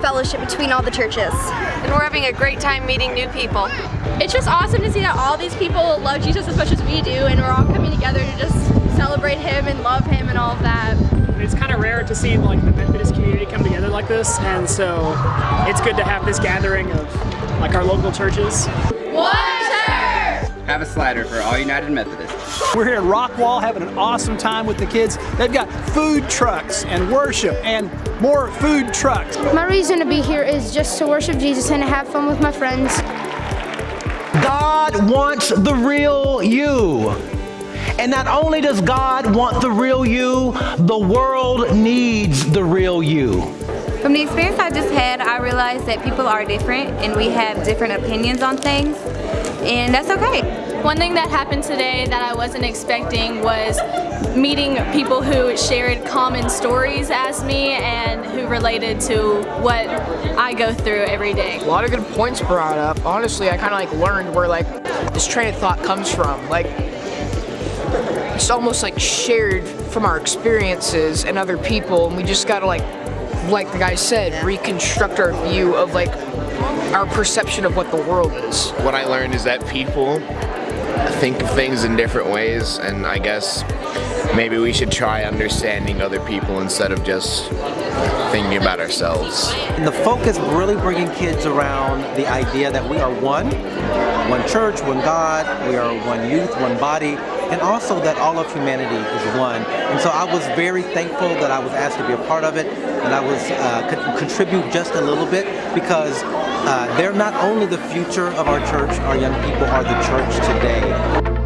fellowship between all the churches. And we're having a great time meeting new people. It's just awesome to see that all these people love Jesus as much as we do and we're all coming together to just celebrate him and love him and all of that. It's kind of rare to see like the Methodist community come together like this and so it's good to have this gathering of like our local churches. One church! Have a slider for all United Methodists. We're here in Rockwall having an awesome time with the kids. They've got food trucks and worship and more food trucks. My reason to be here is just to worship Jesus and to have fun with my friends. God wants the real you. And not only does God want the real you, the world needs the real you. From the experience I just had, I realized that people are different and we have different opinions on things, and that's okay. One thing that happened today that I wasn't expecting was meeting people who shared common stories as me and who related to what I go through every day. A lot of good points brought up. Honestly, I kind of like learned where like this train of thought comes from. Like it's almost like shared from our experiences and other people and we just gotta like like the guy said, reconstruct our view of like our perception of what the world is. What I learned is that people think of things in different ways and I guess maybe we should try understanding other people instead of just thinking about ourselves. And the focus really bringing kids around the idea that we are one, one church, one God, we are one youth, one body, and also that all of humanity is one. And so I was very thankful that I was asked to be a part of it, and I was uh, could contribute just a little bit because uh, they're not only the future of our church, our young people are the church today.